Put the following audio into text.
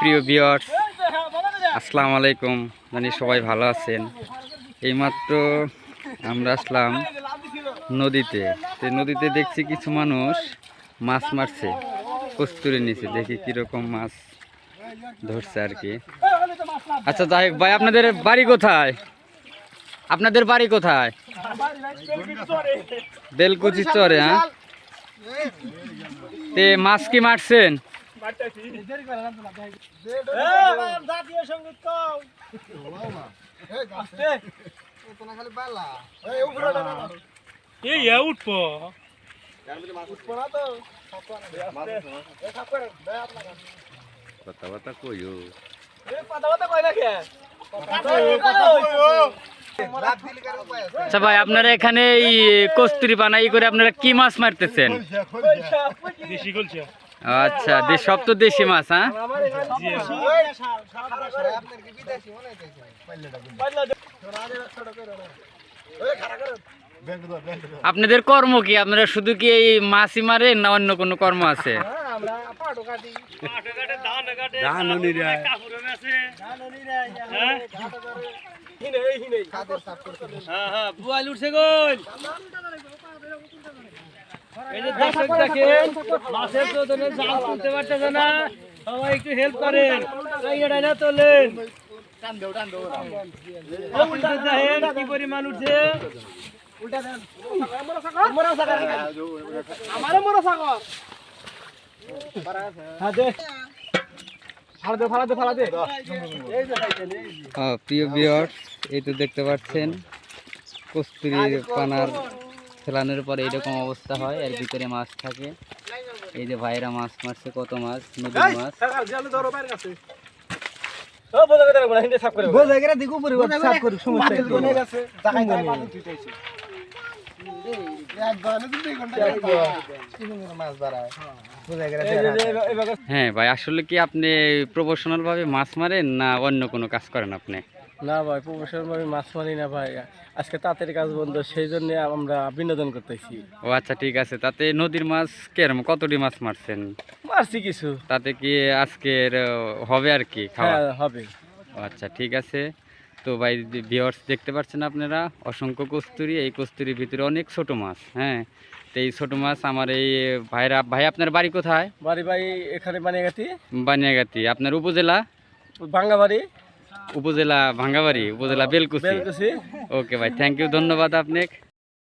প্রিয় বিয়ার্স আসসালামু আলাইকুম জানি সবাই ভালো আছেন এইমাত্র আমরা আসলাম নদীতে তো নদীতে দেখছি কিছু মানুষ মাছ মারছে কস্তুরি নিচে দেখি কীরকম মাছ ধরছে আর কি আচ্ছা যাই ভাই আপনাদের বাড়ি কোথায় আপনাদের বাড়ি কোথায় বেলকুচি চরে হ্যাঁ তে মাছ কি মারছেন জাতীয় সংগীত কও এই এ উঠবো। কথা কথা কথা কথা কয় আচ্ছা ভাই আপনারা এখানে এই কস্তুরি বানাই করে আপনারা কি মাছ মারতেছেন? আচ্ছা দেশ সব তো দেশি মাছ হ্যাঁ? আপনাদের কর্ম কি? আপনারা শুধু কি এই মাছই মারেন না অন্য কোনো কর্ম আছে? হ্যাঁ হ্যাঁ এই যে দর্শক দেখেন মাছের চোদনে জাল তুলতে পারতেছে না। সবাই একটু হেল্প করেন। এটা না তোলেন অফিসে দেখেন কি পরিমাণ উঠছে। মোরা সাগর আমারে মোরা সাগর দে ফালা দে ফালা দে ফালা দে এই যে ভাই আহ, প্রিয় বিয়র এই তো দেখতে পাচ্ছেন। কস্তুরি পানার ফেলানোর পরে এরকম অবস্থা হয় এর ভিতরে মাছ থাকে। এই যে ভাইরা মাছ মারছে কত মাছ নদীর মাছ। হ্যাঁ ভাই আসলে কি আপনি প্রফেশনাল ভাবে মাছ মারেন না অন্য কোনো কাজ করেন আপনি? না ভাই প্রফেশনাল ভাবে মাছ মারি না ভাই। আজকে তাঁতের কাজ বন্ধ সেই জন্য আমরা বিনোদন করতেছি। ও আচ্ছা ঠিক আছে। তাতে নদীর মাছ কেরম? কতটি মাছ মারছেন? মারছি কিছু। তাতে কি আজকের হবে আর কি খাওয়া? হ্যাঁ হবে। ও আচ্ছা ঠিক আছে। তো ভাই ভিওর্স দেখতে পাচ্ছেন আপনারা? অসংখ্য কস্তুরি। এই কস্তুরির ভিতরে অনেক ছোট মাছ হ্যাঁ? তো এই ছোট মাছ আমার এই ভাইরা ভাই আপনার বাড়ি কোথায়? বাড়ি ভাই এখানে বানিয়ে গেছি বানিয়াগাতি। আপনার উপজেলা? ভাঙ্গা বাড়ি উপজেলা ভাঙ্গাবাড়ি উপজেলা বেলকুচি। ওকে ভাই থ্যাংক ইউ ধন্যবাদ আপনাকে।